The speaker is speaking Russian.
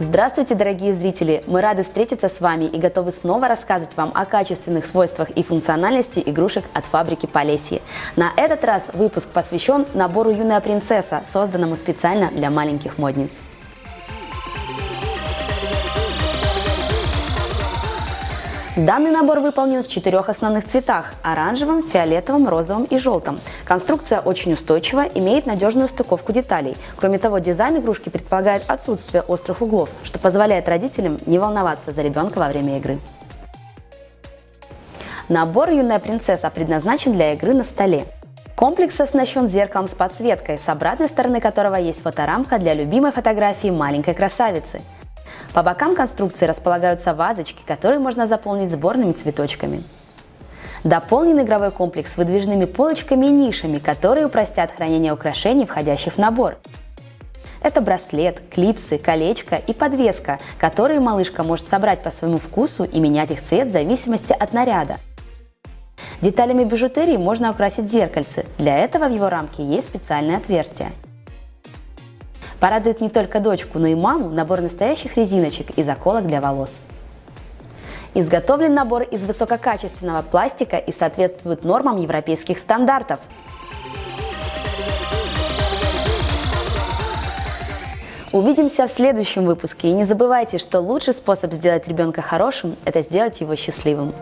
Здравствуйте, дорогие зрители! Мы рады встретиться с вами и готовы снова рассказывать вам о качественных свойствах и функциональности игрушек от фабрики Полесье. На этот раз выпуск посвящен набору «Юная принцесса», созданному специально для маленьких модниц. Данный набор выполнен в четырех основных цветах – оранжевом, фиолетовом, розовом и желтом. Конструкция очень устойчива, имеет надежную стыковку деталей. Кроме того, дизайн игрушки предполагает отсутствие острых углов, что позволяет родителям не волноваться за ребенка во время игры. Набор «Юная принцесса» предназначен для игры на столе. Комплекс оснащен зеркалом с подсветкой, с обратной стороны которого есть фоторамка для любимой фотографии маленькой красавицы – по бокам конструкции располагаются вазочки, которые можно заполнить сборными цветочками. Дополнен игровой комплекс выдвижными полочками и нишами, которые упростят хранение украшений, входящих в набор. Это браслет, клипсы, колечко и подвеска, которые малышка может собрать по своему вкусу и менять их цвет в зависимости от наряда. Деталями бижутерии можно украсить зеркальце. Для этого в его рамке есть специальное отверстие. Порадует не только дочку, но и маму набор настоящих резиночек и заколок для волос. Изготовлен набор из высококачественного пластика и соответствует нормам европейских стандартов. Увидимся в следующем выпуске и не забывайте, что лучший способ сделать ребенка хорошим – это сделать его счастливым.